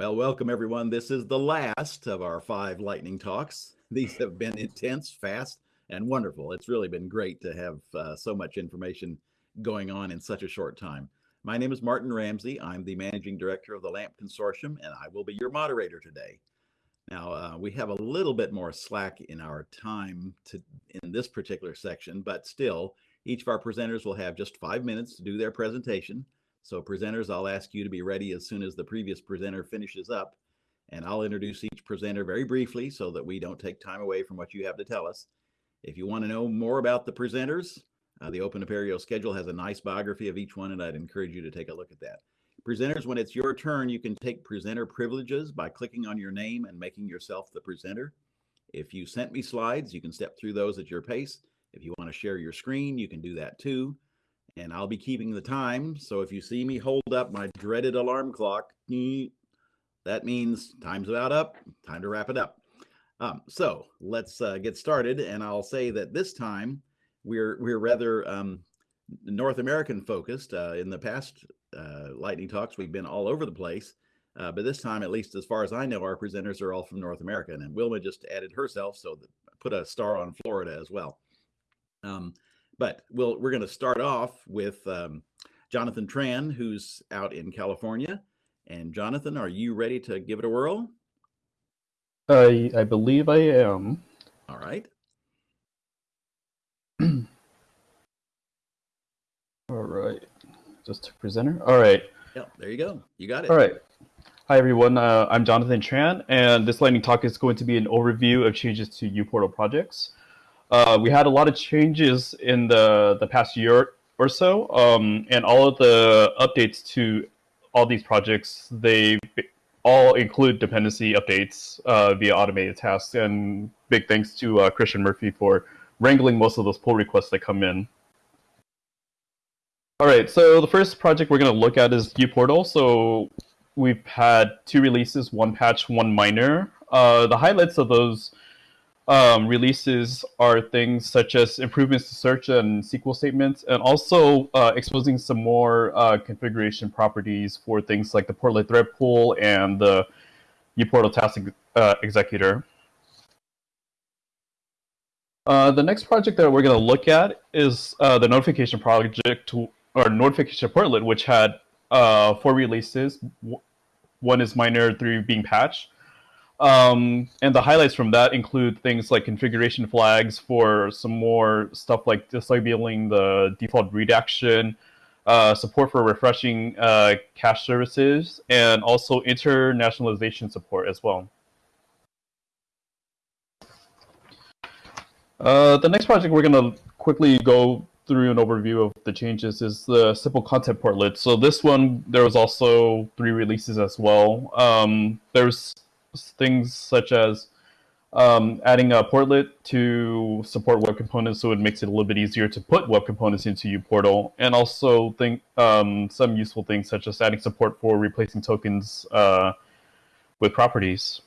Well, welcome everyone. This is the last of our five lightning talks. These have been intense, fast, and wonderful. It's really been great to have uh, so much information going on in such a short time. My name is Martin Ramsey. I'm the managing director of the LAMP Consortium, and I will be your moderator today. Now, uh, we have a little bit more slack in our time to, in this particular section, but still, each of our presenters will have just five minutes to do their presentation. So presenters, I'll ask you to be ready as soon as the previous presenter finishes up. And I'll introduce each presenter very briefly so that we don't take time away from what you have to tell us. If you want to know more about the presenters, uh, the Open Apereo schedule has a nice biography of each one, and I'd encourage you to take a look at that. Presenters, when it's your turn, you can take presenter privileges by clicking on your name and making yourself the presenter. If you sent me slides, you can step through those at your pace. If you want to share your screen, you can do that too and I'll be keeping the time. So if you see me hold up my dreaded alarm clock, that means time's about up, time to wrap it up. Um, so let's uh, get started. And I'll say that this time we're, we're rather um, North American focused. Uh, in the past uh, lightning talks, we've been all over the place. Uh, but this time, at least as far as I know, our presenters are all from North America. And Wilma just added herself, so put a star on Florida as well. Um, but we'll, we're going to start off with um, Jonathan Tran, who's out in California. And Jonathan, are you ready to give it a whirl? I, I believe I am. All right. All right. Just to presenter. All right. Yeah, there you go. You got it. All right. Hi, everyone. Uh, I'm Jonathan Tran, and this lightning talk is going to be an overview of changes to uPortal projects. Uh, we had a lot of changes in the, the past year or so, um, and all of the updates to all these projects, they all include dependency updates uh, via automated tasks, and big thanks to uh, Christian Murphy for wrangling most of those pull requests that come in. All right, so the first project we're going to look at is uPortal. So we've had two releases, one patch, one minor. Uh, the highlights of those um, releases are things such as improvements to search and SQL statements, and also uh, exposing some more uh, configuration properties for things like the portlet thread pool and the uPortal task uh, executor. Uh, the next project that we're going to look at is uh, the notification project or notification portlet, which had uh, four releases. One is minor three being patched. Um, and the highlights from that include things like configuration flags for some more stuff like disabling the default read action, uh, support for refreshing uh, cache services, and also internationalization support as well. Uh, the next project we're going to quickly go through an overview of the changes is the simple content portlet. So this one, there was also three releases as well. Um, there's things such as um, adding a portlet to support web components so it makes it a little bit easier to put web components into uPortal, and also think um, some useful things such as adding support for replacing tokens uh, with properties.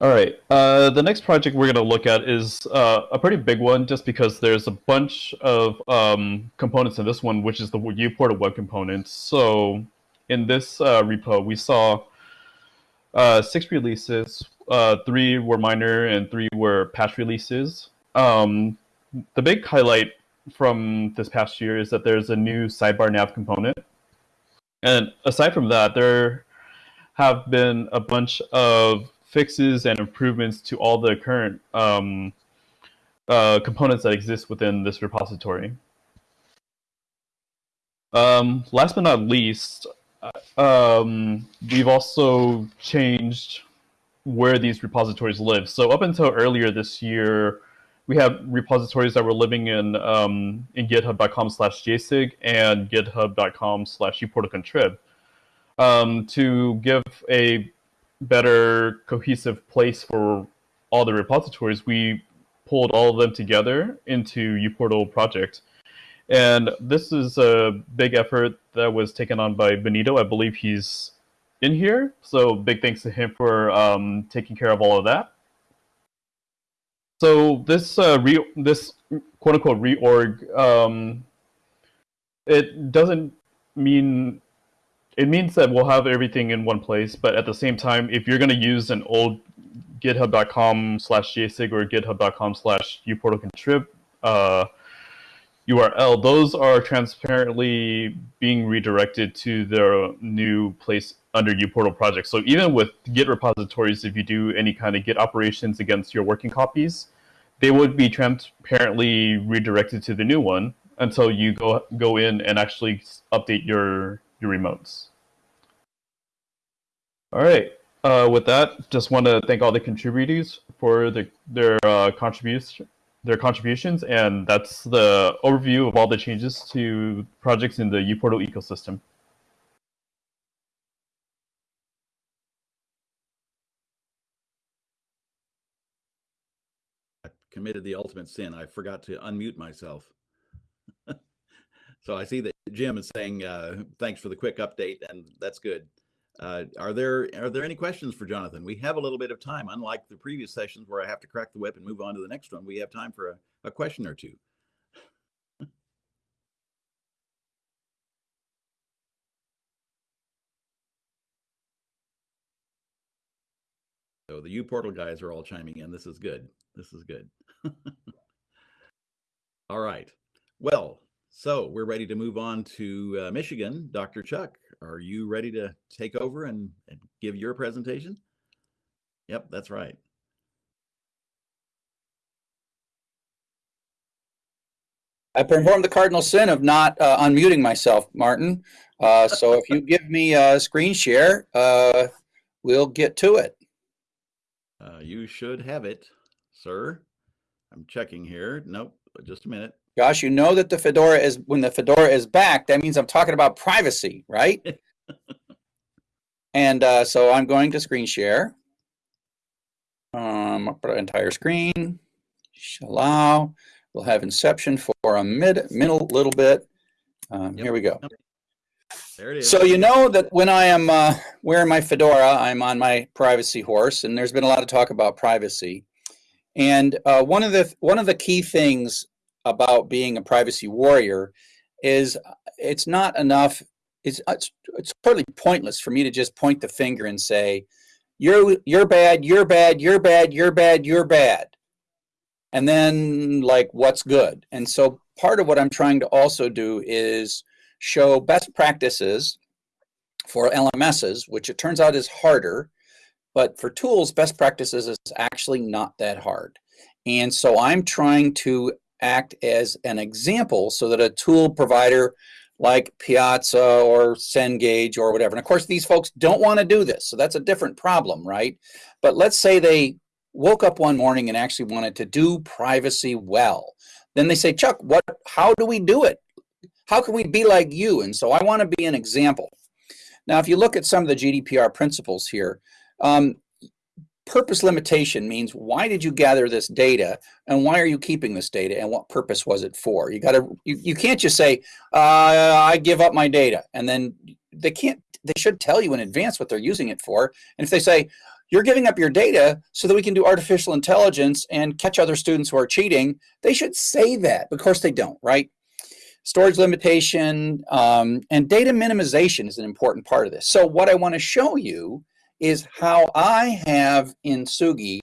All right, uh, the next project we're going to look at is uh, a pretty big one just because there's a bunch of um, components in this one, which is the uPortal web components. So in this uh, repo, we saw uh, six releases. Uh, three were minor and three were patch releases. Um, the big highlight from this past year is that there's a new sidebar nav component. And aside from that, there have been a bunch of fixes and improvements to all the current um, uh, components that exist within this repository. Um, last but not least, um, we've also changed where these repositories live. So up until earlier this year, we have repositories that were living in um, in github.com slash jasig and github.com slash uportalcontrib. Um, to give a better cohesive place for all the repositories, we pulled all of them together into uPortal project. And this is a big effort that was taken on by Benito. I believe he's in here. So big thanks to him for um, taking care of all of that. So this uh, re this quote unquote reorg, um, it doesn't mean it means that we'll have everything in one place. But at the same time, if you're going to use an old github.com slash jasig or github.com slash uh, URL, those are transparently being redirected to their new place under uPortal project. So even with Git repositories, if you do any kind of Git operations against your working copies, they would be transparently redirected to the new one until you go go in and actually update your your remotes. All right. Uh, with that, just want to thank all the contributors for the, their uh, their contributions, and that's the overview of all the changes to projects in the uPortal ecosystem. I committed the ultimate sin. I forgot to unmute myself. so I see that Jim is saying, uh, thanks for the quick update, and that's good. Uh, are there are there any questions for Jonathan? We have a little bit of time, unlike the previous sessions where I have to crack the whip and move on to the next one. We have time for a, a question or two. so the uPortal guys are all chiming in. This is good. This is good. all right. Well, so we're ready to move on to uh, Michigan. Dr. Chuck, are you ready to take over and, and give your presentation? Yep, that's right. I performed the cardinal sin of not uh, unmuting myself, Martin. Uh, so if you give me a screen share, uh, we'll get to it. Uh, you should have it, sir. I'm checking here. Nope, just a minute. Josh, you know that the Fedora is, when the Fedora is back, that means I'm talking about privacy, right? and uh, so I'm going to screen share. Um, I'll put entire screen, allow. We'll have inception for a mid, middle little bit. Um, yep. Here we go. There it is. So you know that when I am uh, wearing my fedora, I'm on my privacy horse, and there's been a lot of talk about privacy. And uh, one of the one of the key things about being a privacy warrior is it's not enough it's, it's it's totally pointless for me to just point the finger and say you're you're bad you're bad you're bad you're bad you're bad. And then like what's good? And so part of what i'm trying to also do is show best practices for lms's which it turns out is harder but for tools best practices is actually not that hard and so i'm trying to act as an example so that a tool provider like Piazza or Cengage or whatever. And of course, these folks don't want to do this. So that's a different problem, right? But let's say they woke up one morning and actually wanted to do privacy well. Then they say, Chuck, what, how do we do it? How can we be like you? And so I want to be an example. Now, if you look at some of the GDPR principles here, um, purpose limitation means why did you gather this data and why are you keeping this data and what purpose was it for? You got to you, you can't just say uh, i give up my data. And then they can't they should tell you in advance what they're using it for. And if they say you're giving up your data so that we can do artificial intelligence and catch other students who are cheating they should say that. Of course they don't right? Storage limitation um, and data minimization is an important part of this. So what i want to show you is how I have in Tsugi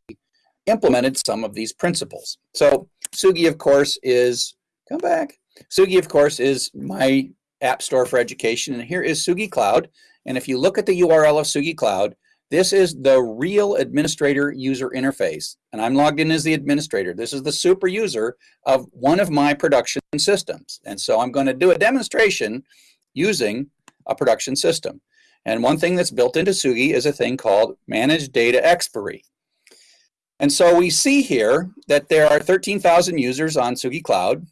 implemented some of these principles. So Tsugi, of course, is, come back, Tsugi, of course, is my app store for education. And here is Tsugi Cloud. And if you look at the URL of Tsugi Cloud, this is the real administrator user interface. And I'm logged in as the administrator. This is the super user of one of my production systems. And so I'm going to do a demonstration using a production system. And one thing that's built into Tsugi is a thing called managed Data Expiry. And so we see here that there are 13,000 users on Tsugi Cloud.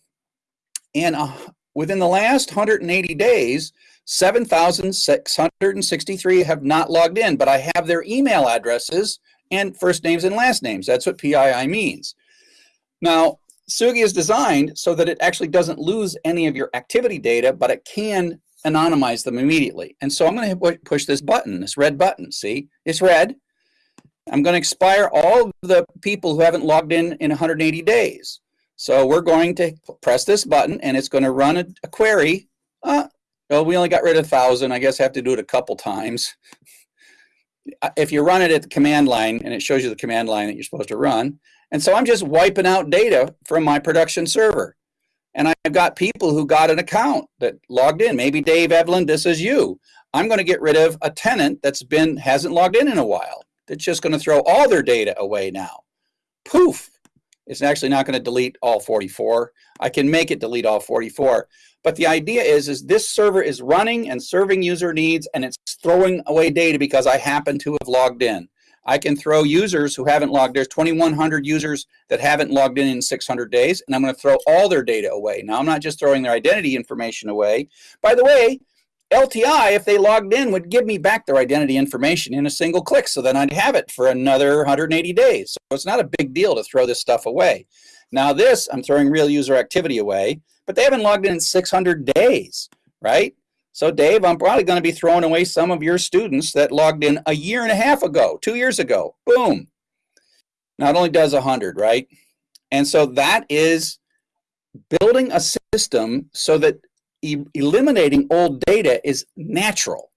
And uh, within the last 180 days, 7,663 have not logged in, but I have their email addresses and first names and last names. That's what PII means. Now, Tsugi is designed so that it actually doesn't lose any of your activity data, but it can anonymize them immediately. And so I'm going to push this button, this red button. See, it's red. I'm going to expire all the people who haven't logged in in 180 days. So we're going to press this button and it's going to run a, a query. Uh, Well, we only got rid of a thousand. I guess I have to do it a couple times. If you run it at the command line and it shows you the command line that you're supposed to run. And so I'm just wiping out data from my production server. And I've got people who got an account that logged in. Maybe Dave Evelyn, this is you. I'm going to get rid of a tenant that's been hasn't logged in in a while. It's just going to throw all their data away now. Poof. It's actually not going to delete all 44. I can make it delete all 44. But the idea is, is this server is running and serving user needs and it's throwing away data because I happen to have logged in. I can throw users who haven't logged. There's 2,100 users that haven't logged in in 600 days, and I'm going to throw all their data away. Now, I'm not just throwing their identity information away. By the way, LTI, if they logged in, would give me back their identity information in a single click. So then I'd have it for another 180 days. So it's not a big deal to throw this stuff away. Now this, I'm throwing real user activity away, but they haven't logged in in 600 days, right? So Dave, I'm probably going to be throwing away some of your students that logged in a year and a half ago, two years ago. Boom. Not only does 100, right? And so that is building a system so that e eliminating old data is natural.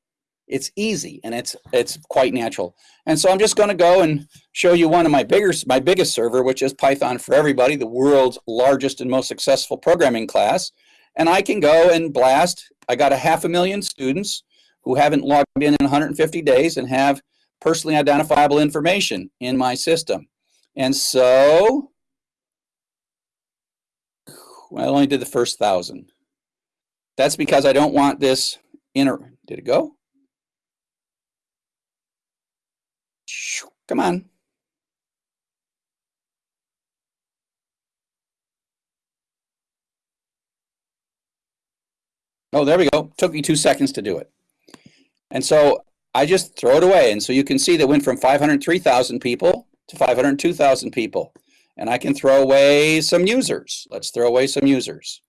It's easy and it's it's quite natural. And so I'm just going to go and show you one of my bigger my biggest server, which is Python for Everybody, the world's largest and most successful programming class. And I can go and blast. I got a half a million students who haven't logged in in 150 days and have personally identifiable information in my system. And so, well, I only did the first thousand. That's because I don't want this inner, did it go? Come on. Oh, there we go. Took me two seconds to do it. And so I just throw it away. And so you can see that went from 503,000 people to 502,000 people. And I can throw away some users. Let's throw away some users.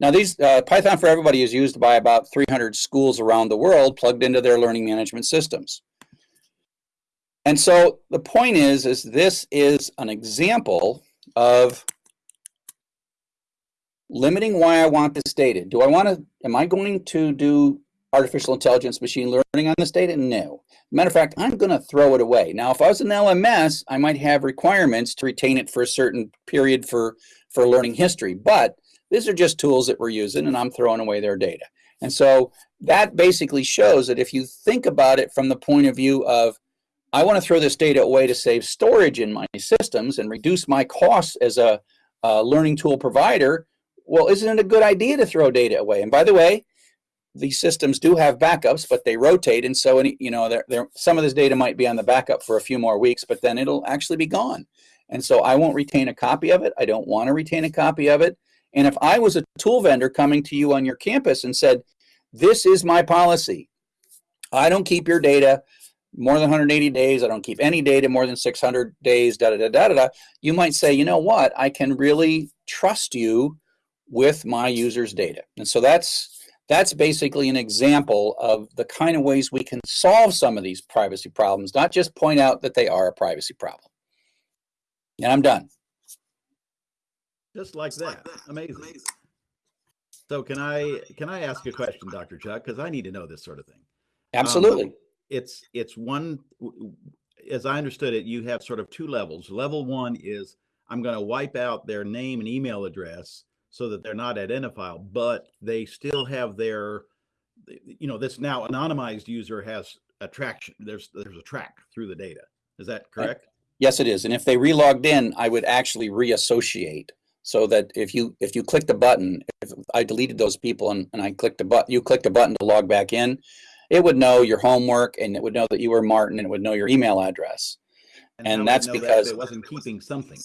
Now, these uh, Python for Everybody is used by about 300 schools around the world plugged into their learning management systems. And so the point is, is this is an example of limiting why I want this data. Do I want to, am I going to do artificial intelligence machine learning on this data? No. Matter of fact, I'm going to throw it away. Now, if I was an LMS, I might have requirements to retain it for a certain period for, for learning history. But these are just tools that we're using and I'm throwing away their data. And so that basically shows that if you think about it from the point of view of, I want to throw this data away to save storage in my systems and reduce my costs as a, a learning tool provider, well, isn't it a good idea to throw data away? And by the way, these systems do have backups, but they rotate. And so, any, you know, they're, they're, some of this data might be on the backup for a few more weeks, but then it'll actually be gone. And so I won't retain a copy of it. I don't want to retain a copy of it. And if I was a tool vendor coming to you on your campus and said, this is my policy, I don't keep your data more than 180 days, I don't keep any data more than 600 days, da da da da da, you might say, you know what, I can really trust you with my users' data. And so that's that's basically an example of the kind of ways we can solve some of these privacy problems, not just point out that they are a privacy problem. And I'm done. Just like that. Amazing. So can I can I ask a question, Dr. Chuck? Because I need to know this sort of thing. Absolutely. Um, it's it's one as I understood it, you have sort of two levels. Level one is I'm going to wipe out their name and email address so that they're not identifiable, but they still have their you know, this now anonymized user has a traction. There's there's a track through the data. Is that correct? Yes, it is. And if they relogged in, I would actually reassociate so that if you if you click the button, if I deleted those people and, and I clicked a button, you clicked a button to log back in, it would know your homework and it would know that you were Martin and it would know your email address. And, and that's because that it wasn't keeping something.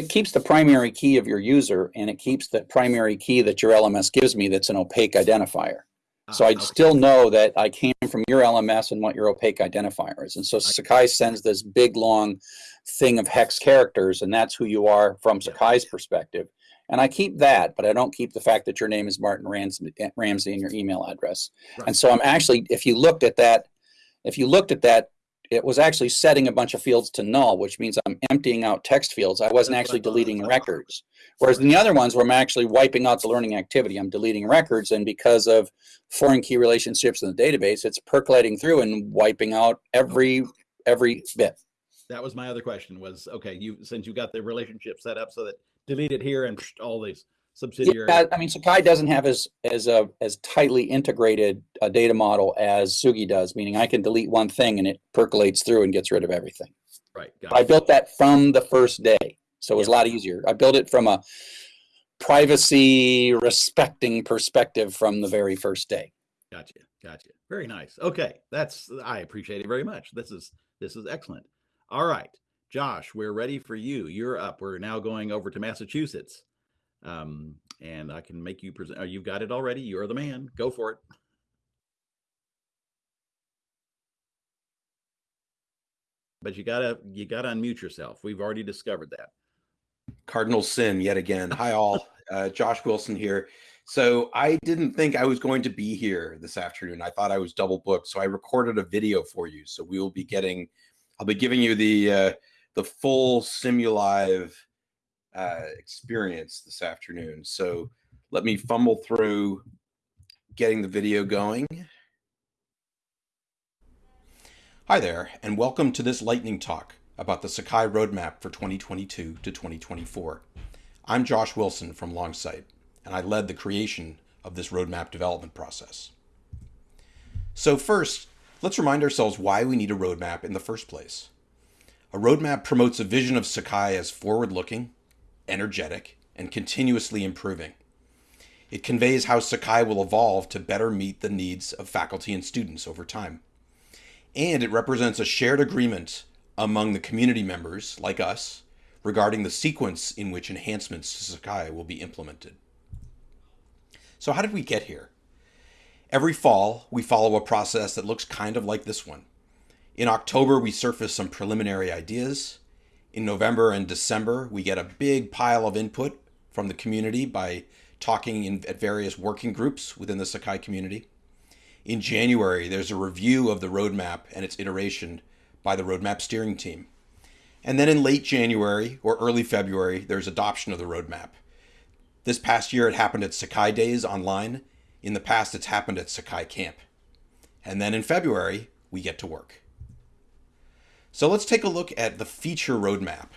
It keeps the primary key of your user and it keeps the primary key that your LMS gives me that's an opaque identifier. Ah, so I'd okay. still know that I came from your LMS and what your opaque identifier is. And so Sakai sends this big long thing of hex characters, and that's who you are from Sakai's perspective. And I keep that, but I don't keep the fact that your name is Martin Ramsey, Ramsey and your email address. Right. And so I'm actually, if you looked at that, if you looked at that it was actually setting a bunch of fields to null, which means I'm emptying out text fields. I wasn't actually deleting records. Whereas in the other ones where I'm actually wiping out the learning activity, I'm deleting records. And because of foreign key relationships in the database, it's percolating through and wiping out every every bit. That was my other question was, okay, you, since you got the relationship set up so that delete it here and all these subsidiary. Yeah, I mean, Sakai doesn't have as as a as tightly integrated a data model as Tsugi does, meaning I can delete one thing and it percolates through and gets rid of everything. Right. I built that from the first day, so it was a lot easier. I built it from a privacy respecting perspective from the very first day. Gotcha. Gotcha. Very nice. Okay, that's I appreciate it very much. This is this is excellent. All right, Josh, we're ready for you. You're up. We're now going over to Massachusetts. Um, and I can make you present. Oh, you've got it already. You're the man. Go for it. But you gotta you gotta unmute yourself. We've already discovered that. Cardinal sin yet again. Hi all, uh, Josh Wilson here. So I didn't think I was going to be here this afternoon. I thought I was double booked, so I recorded a video for you. So we will be getting, I'll be giving you the uh, the full Simulive uh, experience this afternoon. So let me fumble through getting the video going. Hi there, and welcome to this lightning talk about the Sakai roadmap for 2022 to 2024. I'm Josh Wilson from Longsight, and I led the creation of this roadmap development process. So first, let's remind ourselves why we need a roadmap in the first place. A roadmap promotes a vision of Sakai as forward-looking, energetic, and continuously improving. It conveys how Sakai will evolve to better meet the needs of faculty and students over time. And it represents a shared agreement among the community members, like us, regarding the sequence in which enhancements to Sakai will be implemented. So how did we get here? Every fall, we follow a process that looks kind of like this one. In October, we surface some preliminary ideas in November and December, we get a big pile of input from the community by talking in, at various working groups within the Sakai community. In January, there's a review of the roadmap and its iteration by the roadmap steering team. And then in late January or early February, there's adoption of the roadmap. This past year, it happened at Sakai Days online. In the past, it's happened at Sakai Camp. And then in February, we get to work. So let's take a look at the feature roadmap.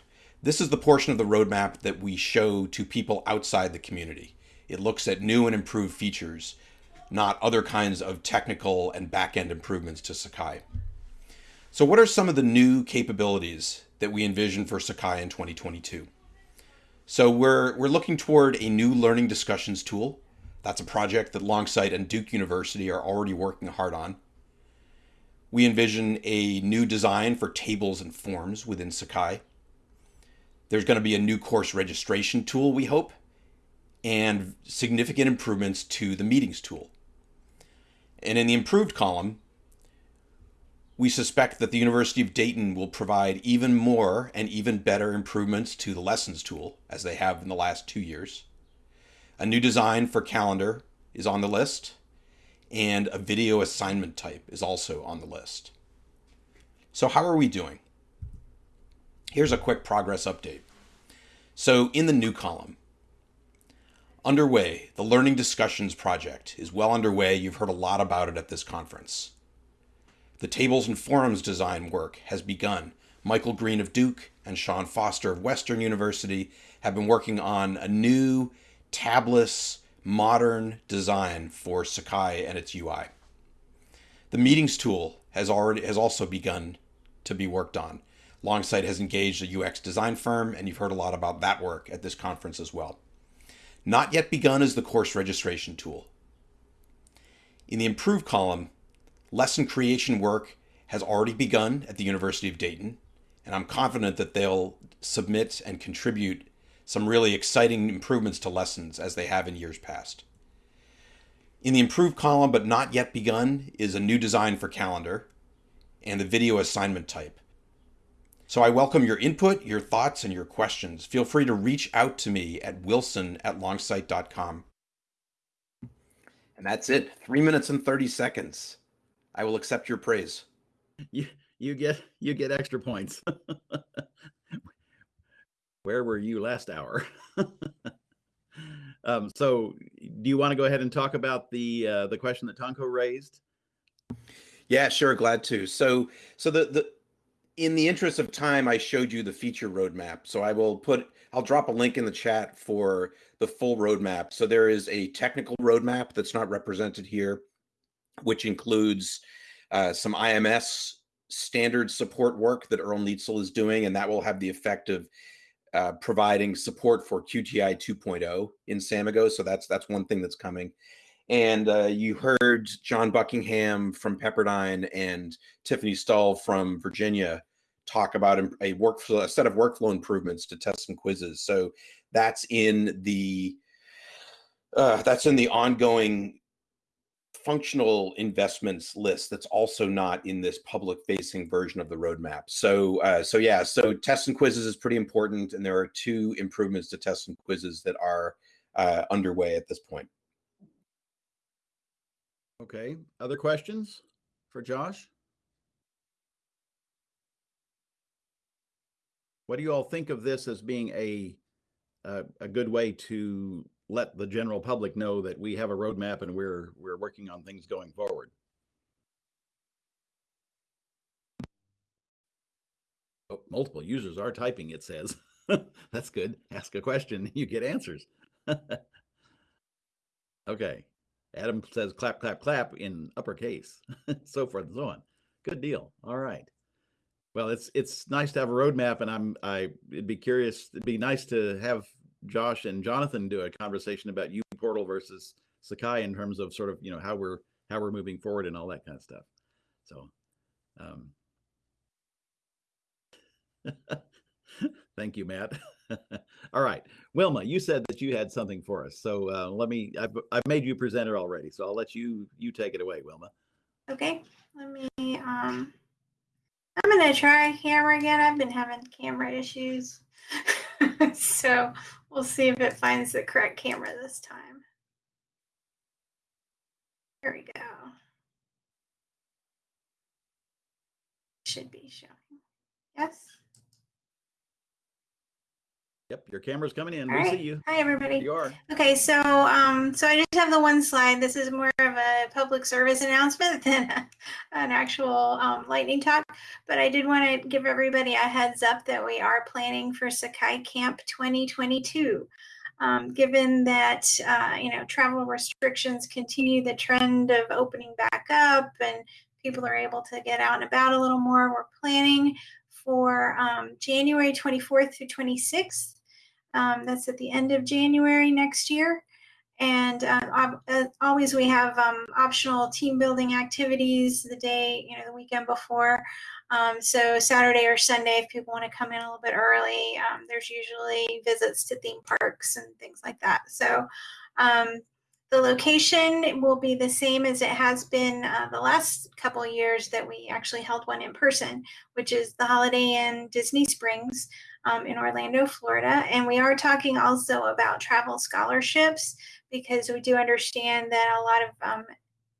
This is the portion of the roadmap that we show to people outside the community. It looks at new and improved features, not other kinds of technical and back-end improvements to Sakai. So what are some of the new capabilities that we envision for Sakai in 2022? So we're, we're looking toward a new learning discussions tool. That's a project that Longsight and Duke University are already working hard on. We envision a new design for tables and forms within Sakai. There's going to be a new course registration tool, we hope, and significant improvements to the meetings tool. And in the improved column, we suspect that the University of Dayton will provide even more and even better improvements to the lessons tool, as they have in the last two years. A new design for calendar is on the list and a video assignment type is also on the list. So how are we doing? Here's a quick progress update. So in the new column, underway, the Learning Discussions project is well underway. You've heard a lot about it at this conference. The tables and forums design work has begun. Michael Green of Duke and Sean Foster of Western University have been working on a new tabless modern design for Sakai and its UI. The meetings tool has already has also begun to be worked on. Longsight has engaged a UX design firm, and you've heard a lot about that work at this conference as well. Not yet begun is the course registration tool. In the improved column, lesson creation work has already begun at the University of Dayton, and I'm confident that they'll submit and contribute some really exciting improvements to lessons as they have in years past. In the improved column, but not yet begun, is a new design for calendar and the video assignment type. So I welcome your input, your thoughts, and your questions. Feel free to reach out to me at wilson at longsight.com. And that's it. Three minutes and 30 seconds. I will accept your praise. You, you get you get extra points. Where were you last hour? um, so, do you want to go ahead and talk about the uh, the question that Tonko raised? Yeah, sure, glad to. So, so the the in the interest of time, I showed you the feature roadmap. So I will put I'll drop a link in the chat for the full roadmap. So there is a technical roadmap that's not represented here, which includes uh, some IMS standard support work that Earle Nietzel is doing, and that will have the effect of uh, providing support for QTI 2.0 in Samigo. So that's that's one thing that's coming. And uh, you heard John Buckingham from Pepperdine and Tiffany Stahl from Virginia talk about a workflow, a set of workflow improvements to tests and quizzes. So that's in the uh, that's in the ongoing functional investments list that's also not in this public facing version of the roadmap. So, uh, so yeah, so tests and quizzes is pretty important. And there are two improvements to tests and quizzes that are uh, underway at this point. Okay. Other questions for Josh? What do you all think of this as being a a, a good way to let the general public know that we have a roadmap and we're we're working on things going forward. Oh, multiple users are typing, it says. That's good. Ask a question, you get answers. okay. Adam says clap, clap, clap in uppercase, so forth and so on. Good deal. All right. Well, it's it's nice to have a roadmap, and I'm I it'd be curious. It'd be nice to have Josh and Jonathan do a conversation about uPortal versus Sakai in terms of sort of you know how we're how we're moving forward and all that kind of stuff. So, um, thank you, Matt. all right, Wilma, you said that you had something for us, so uh, let me. I've I've made you presenter already, so I'll let you you take it away, Wilma. Okay, let me. Um, I'm gonna try camera again. I've been having camera issues, so We'll see if it finds the correct camera this time. Here we go. Should be showing. Yes. Yep, your camera's coming in. All we right. see you. Hi, everybody. You are. Okay, so um, so I just have the one slide. This is more of a public service announcement than a, an actual um, lightning talk. But I did want to give everybody a heads up that we are planning for Sakai Camp 2022. Um, given that uh, you know travel restrictions continue the trend of opening back up and people are able to get out and about a little more, we're planning for um, January 24th through 26th um, that's at the end of January next year. And uh, uh, always we have um, optional team building activities the day, you know, the weekend before. Um, so Saturday or Sunday, if people want to come in a little bit early, um, there's usually visits to theme parks and things like that. So um, the location will be the same as it has been uh, the last couple years that we actually held one in person, which is the Holiday Inn Disney Springs um, in Orlando, Florida. And we are talking also about travel scholarships because we do understand that a lot of um,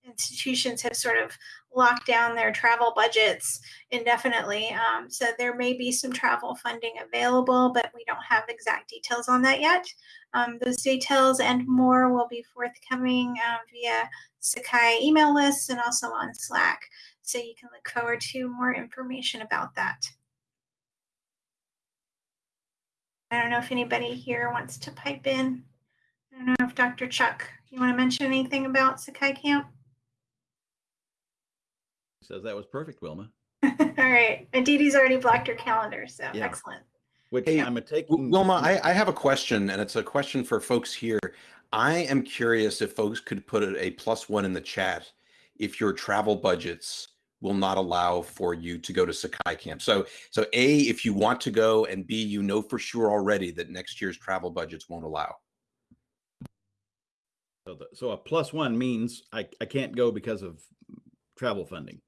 institutions have sort of locked down their travel budgets indefinitely. Um, so there may be some travel funding available, but we don't have exact details on that yet. Um, those details and more will be forthcoming uh, via Sakai email lists and also on Slack. So you can look forward to more information about that. I don't know if anybody here wants to pipe in. I don't know if Dr. Chuck, you want to mention anything about Sakai Camp? Says that was perfect, Wilma. All right. Aditi's already blocked her calendar, so Yeah. excellent. Which Hey, I'm a W- taking. Wilma, I, I have a question, and it's a question for folks here. I am curious if folks could put a, a plus one in the chat if your travel budgets will not allow for you to go to Sakai Camp. So, so A, if you want to go, and B, you know for sure already that next year's travel budgets won't allow. So, the, so a plus one means I, I can't go because of travel funding.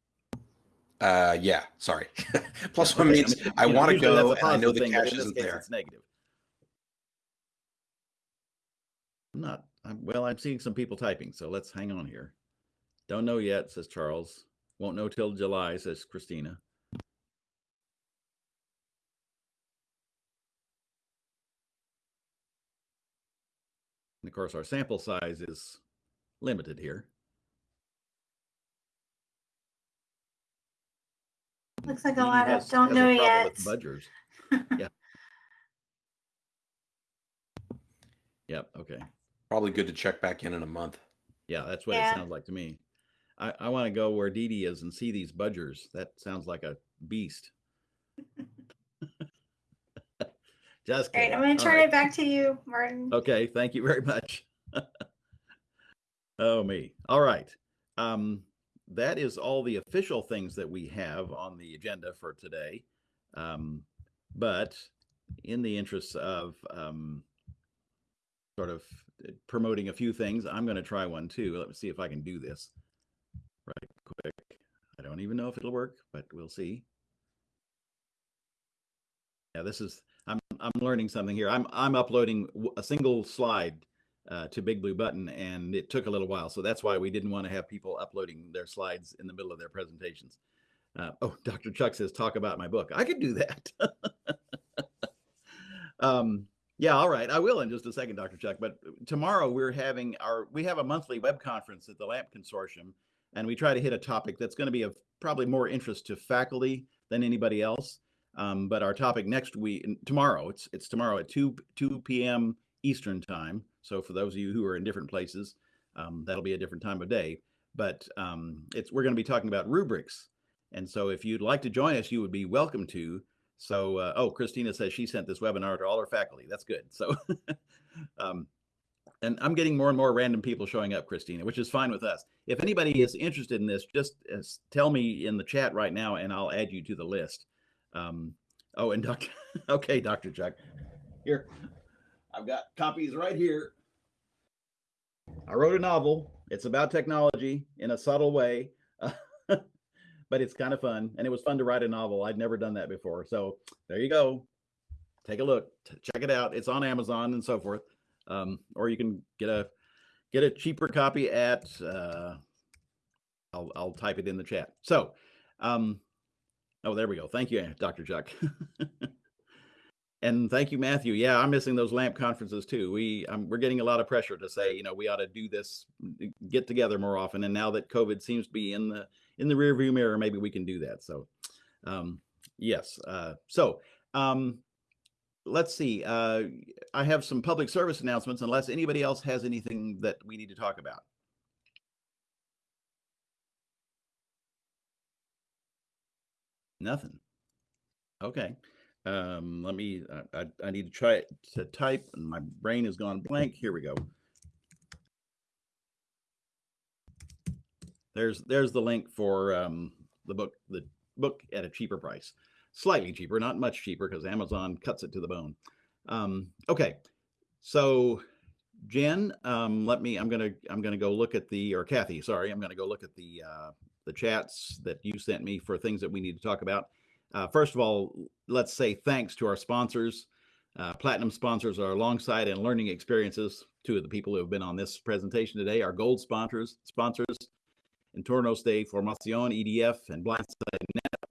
Uh, yeah, sorry. plus Yeah, one okay, means mean, I want to go, and I know the thing, cash isn't case, there. It's negative. I'm not. I'm, well, I'm seeing some people typing, so let's hang on here. Don't know yet, says Charles. Won't know till July, says Christina. And of course, our sample size is limited here. Looks like a he lot has, of don't know yet. Budgers. yeah. Yep. Okay. Probably good to check back in in a month. Yeah, that's what yeah. it sounds like to me. I, I want to go where Dee Dee is and see these budgers. That sounds like a beast. Just. I'm going to turn right. it back to you, Martin. Okay, thank you very much. oh me. All right. Um, that is all the official things that we have on the agenda for today. Um, but in the interest of um, sort of promoting a few things, I'm going to try one too. Let me see if I can do this right quick. I don't even know if it'll work, but we'll see. Yeah, this is I'm I'm learning something here. I'm I'm uploading a single slide uh, to Big Blue Button, and it took a little while. So that's why we didn't want to have people uploading their slides in the middle of their presentations. Uh, oh, Dr. Chuck says, talk about my book. I could do that. um, yeah, all right. I will in just a second, Dr. Chuck. But tomorrow we're having our, we have a monthly web conference at the LAMP Consortium, and we try to hit a topic that's going to be of probably more interest to faculty than anybody else. Um, but our topic next week, tomorrow, it's it's tomorrow at 2 2 p.m. Eastern time. So for those of you who are in different places, um, that'll be a different time of day. But um, it's we're going to be talking about rubrics, and so if you'd like to join us, you would be welcome to. So uh, oh, Christina says she sent this webinar to all her faculty. That's good. So. um, and I'm getting more and more random people showing up, Christina, which is fine with us. If anybody is interested in this, just uh, tell me in the chat right now, and I'll add you to the list. Um, oh, and Dr. okay, Dr. Chuck, here, I've got copies right here. I wrote a novel. It's about technology in a subtle way, but it's kind of fun. And it was fun to write a novel. I'd never done that before. So there you go. Take a look, check it out. It's on Amazon and so forth. Um, or you can get a get a cheaper copy at uh, I'll I'll type it in the chat. So um, Oh, there we go. Thank you, Dr. Chuck. and thank you, Matthew. Yeah, I'm missing those LAMP conferences too. We um, we're getting a lot of pressure to say, you know, we ought to do this, get together more often. And now that COVID seems to be in the in the rearview mirror, maybe we can do that. So, um, yes. Uh, so um, let's see. Uh, I have some public service announcements. Unless anybody else has anything that we need to talk about. Nothing. Okay. Um, let me, I, I, I need to try to type and my brain has gone blank. Here we go. There's, there's the link for, um, the book, the book at a cheaper price, slightly cheaper, not much cheaper because Amazon cuts it to the bone. Um, okay. So Jen, um, let me, I'm to, I'm to go look at the, or Kathy, sorry, I'm to go look at the, uh, the chats that you sent me for things that we need to talk about. Uh, first of all, let's say thanks to our sponsors. Uh, Platinum sponsors are Longsight and Learning Experiences, two of the people who have been on this presentation today. Our gold sponsors, sponsors, Entornos de Formación, EDF, and Blindside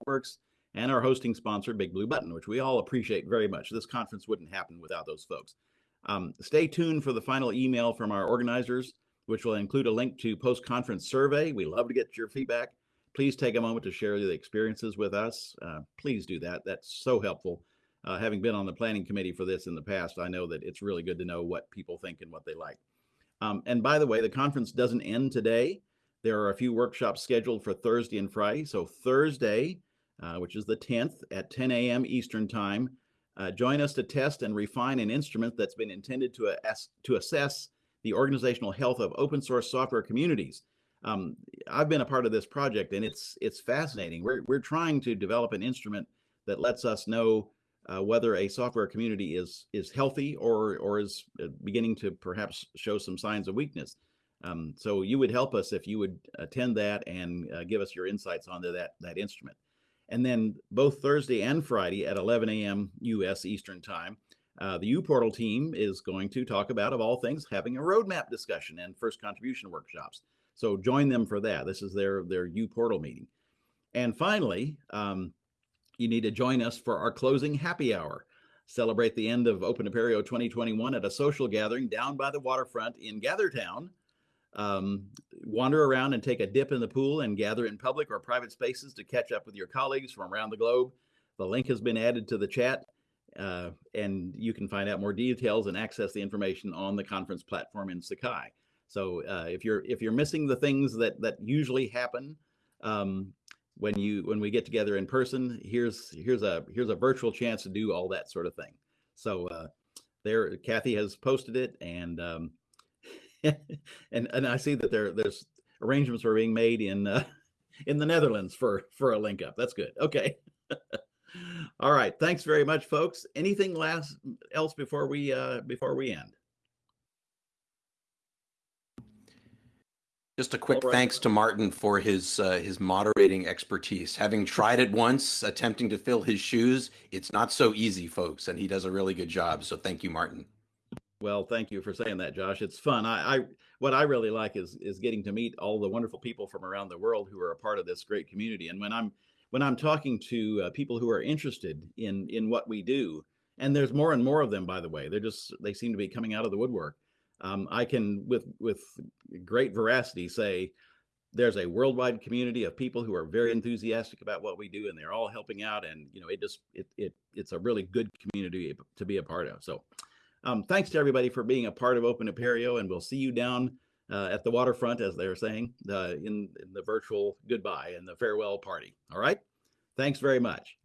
Networks, and our hosting sponsor, Big Blue Button, which we all appreciate very much. This conference wouldn't happen without those folks. Um, stay tuned for the final email from our organizers which will include a link to post-conference survey. We love to get your feedback. Please take a moment to share the experiences with us. Uh, please do that. That's so helpful. Uh, having been on the planning committee for this in the past, I know that it's really good to know what people think and what they like. Um, and by the way, the conference doesn't end today. There are a few workshops scheduled for Thursday and Friday. So Thursday, uh, which is the 10th at 10 a.m. Eastern Time, uh, join us to test and refine an instrument that's been intended to, ass- to assess the organizational health of open source software communities. Um, I've been a part of this project and it's it's fascinating. We're, we're trying to develop an instrument that lets us know uh, whether a software community is is healthy or or is beginning to perhaps show some signs of weakness. Um, so you would help us if you would attend that and uh, give us your insights onto that that instrument. And then both Thursday and Friday at 11 a.m. U.S. Eastern Time, uh, the uPortal team is going to talk about, of all things, having a roadmap discussion and first contribution workshops. So join them for that. This is their their uPortal meeting. And finally, um, you need to join us for our closing happy hour. celebrate the end of Open Apereo 2021 at a social gathering down by the waterfront in Gathertown. Um, wander around and take a dip in the pool and gather in public or private spaces to catch up with your colleagues from around the globe. The link has been added to the chat, uh, and you can find out more details and access the information on the conference platform in Sakai. So uh, if you're if you're missing the things that that usually happen um, when you when we get together in person, here's here's a here's a virtual chance to do all that sort of thing. So uh, there, Kathy has posted it, and um, and and I see that there there's arrangements are being made in uh, in the Netherlands for for a link up. That's good. Okay. All right. Thanks very much, folks. Anything last else before we uh, before we end? Just a quick right. thanks to Martin for his uh, his moderating expertise. Having tried it once, attempting to fill his shoes, it's not so easy, folks, and he does a really good job. So thank you, Martin. Well, thank you for saying that, Josh. It's fun. I, I what I really like is is getting to meet all the wonderful people from around the world who are a part of this great community. And when I'm when I'm talking to uh, people who are interested in in what we do, and there's more and more of them, by the way. They're just they seem to be coming out of the woodwork. Um, I can with with great veracity say there's a worldwide community of people who are very enthusiastic about what we do, and they're all helping out. And you know, it just it it it's a really good community to be a part of. So. Um, thanks to everybody for being a part of Open Apereo, and we'll see you down uh, at the waterfront, as they're saying, uh, in, in the virtual goodbye and the farewell party. All right. Thanks very much.